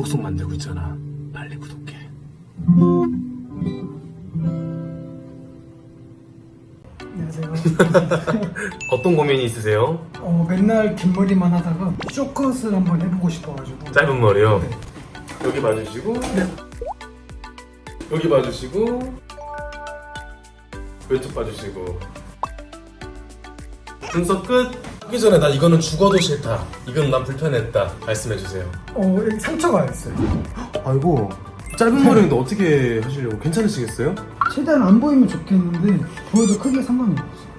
속속 만들고 있잖아. 빨리 구독해. 안녕하세요. 어떤 고민이 있으세요? 어, 맨날 긴 머리만 하다가 쇼컷을 한번 해보고 싶어가지고. 짧은 머리요. 네. 여기 봐주시고 네. 여기 봐주시고 왼쪽 봐주시고 분석 끝. 하기 전에 나 이거는 죽어도 싫다. 이건 난 불편했다. 말씀해주세요. 어, 여기 상처가 있어요. 아이고 짧은 머리인데 어떻게 하시려고? 괜찮으시겠어요? 최대한 안 보이면 좋겠는데 보여도 크게 상관이 없어요.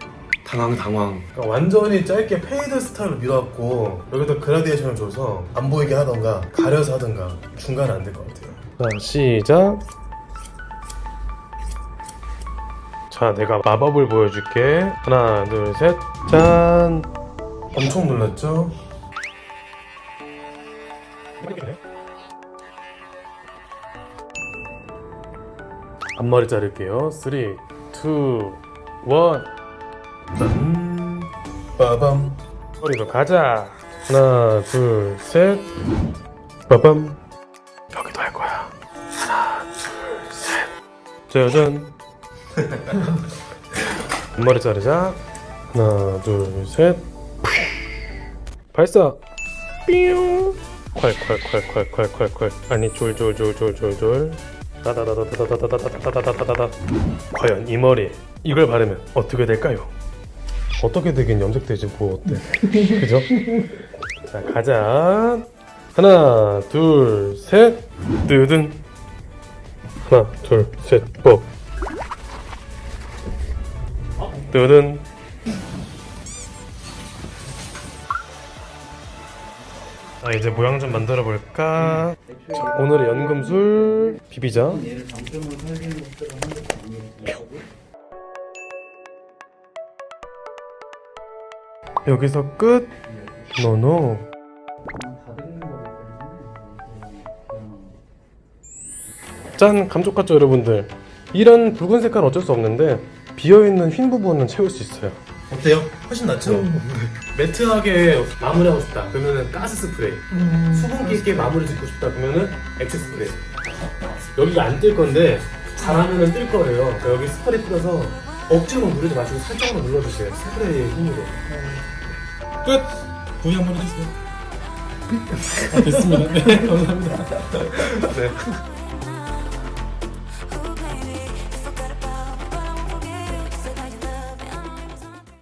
당황 당황 그러니까 완전히 짧게 fade 스타일로 밀어갖고 여기다 그라디에이션을 줘서 안 보이게 하던가 가려서 하던가 중간은 안 될 것 같아요 자 시작 자 내가 마법을 보여줄게 하나 둘 셋 짠 엄청 놀랐죠? 앞머리 자를게요. 3 2 1 짠. 빠밤. 머리로 가자. 하나 둘 셋. 빠밤. 여기도 할 거야. 하나 둘 셋. 짜잔. 앞머리 자르자. 하나 둘 셋 발사. 삐용. 콸콸콸콸콸콸콸 아니 졸졸졸졸졸졸. 다다다다다다다다다다다다다다 과연 이 머리 이걸 바르면 어떻게 될까요? 어떻게 되긴 염색되지 뭐 어때 그죠? 자 가자. 하나 둘셋 뜨든. 하나 둘셋 고. 뜨든 자 이제 모양 좀 만들어 볼까? 자, 오늘의 연금술 비비자. 여기서 끝. 노노 짠 감쪽 같죠 여러분들? 이런 붉은 색깔은 어쩔 수 없는데 비어있는 흰 부분은 채울 수 있어요 어때요? 훨씬 낫죠? 매트하게 마무리하고 싶다. 그러면은 가스 스프레이. 음, 수분기 있게 마무리 짓고 싶다. 그러면은 액체 스프레이. 여기가 안 뜰 건데 잘하면은 뜰 거예요. 그러니까 여기 스프레이 뿌려서 억지로 누르지 마시고 살짝만 눌러주세요. 스프레이의 힘으로. 끝! 부위 한번 해주세요. 아, 됐습니다 네 감사합니다. 네